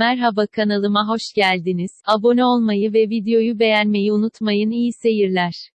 Merhaba kanalıma hoş geldiniz. Abone olmayı ve videoyu beğenmeyi unutmayın. İyi seyirler.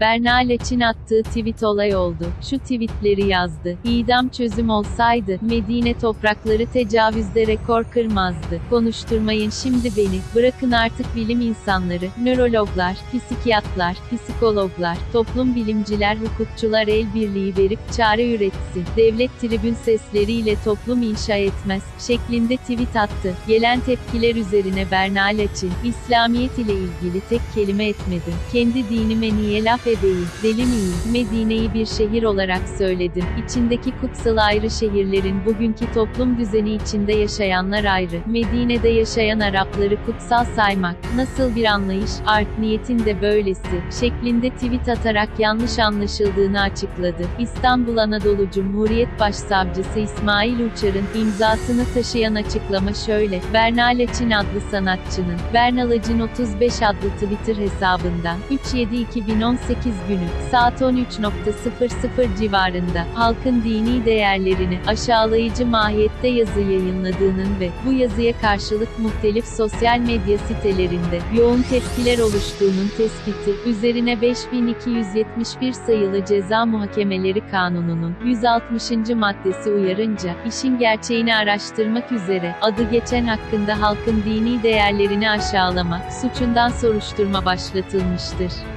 Berna Leçin attığı tweet olay oldu. Şu tweetleri yazdı. İdam çözüm olsaydı, Medine toprakları tecavüzde rekor kırmazdı. Konuşturmayın şimdi beni, bırakın artık bilim insanları, nörologlar, psikiyatlar, psikologlar, toplum bilimciler, hukukçular el birliği verip çare üretsin. Devlet tribün sesleriyle toplum inşa etmez, şeklinde tweet attı. Gelen tepkiler üzerine Berna Leçin, İslamiyet ile ilgili tek kelime etmedim. Kendi dinime niye laf tepe değil, deli miyim? Medine'yi bir şehir olarak söyledim. İçindeki kutsal ayrı şehirlerin bugünkü toplum düzeni içinde yaşayanlar ayrı. Medine'de yaşayan Arapları kutsal saymak, nasıl bir anlayış, art niyetin de böylesi, şeklinde tweet atarak yanlış anlaşıldığını açıkladı. İstanbul Anadolu Cumhuriyet Başsavcısı İsmail Uçar'ın imzasını taşıyan açıklama şöyle, Bernal Açin adlı sanatçının, Bernal Acin 35 adlı Twitter hesabında, 372 2018 18 günü, saat 13.00 civarında, halkın dini değerlerini aşağılayıcı mahiyette yazı yayınladığının ve bu yazıya karşılık muhtelif sosyal medya sitelerinde yoğun tepkiler oluştuğunun tespiti, üzerine 5271 sayılı ceza muhakemeleri kanununun 160. maddesi uyarınca, işin gerçeğini araştırmak üzere, adı geçen hakkında halkın dini değerlerini aşağılama, suçundan soruşturma başlatılmıştır.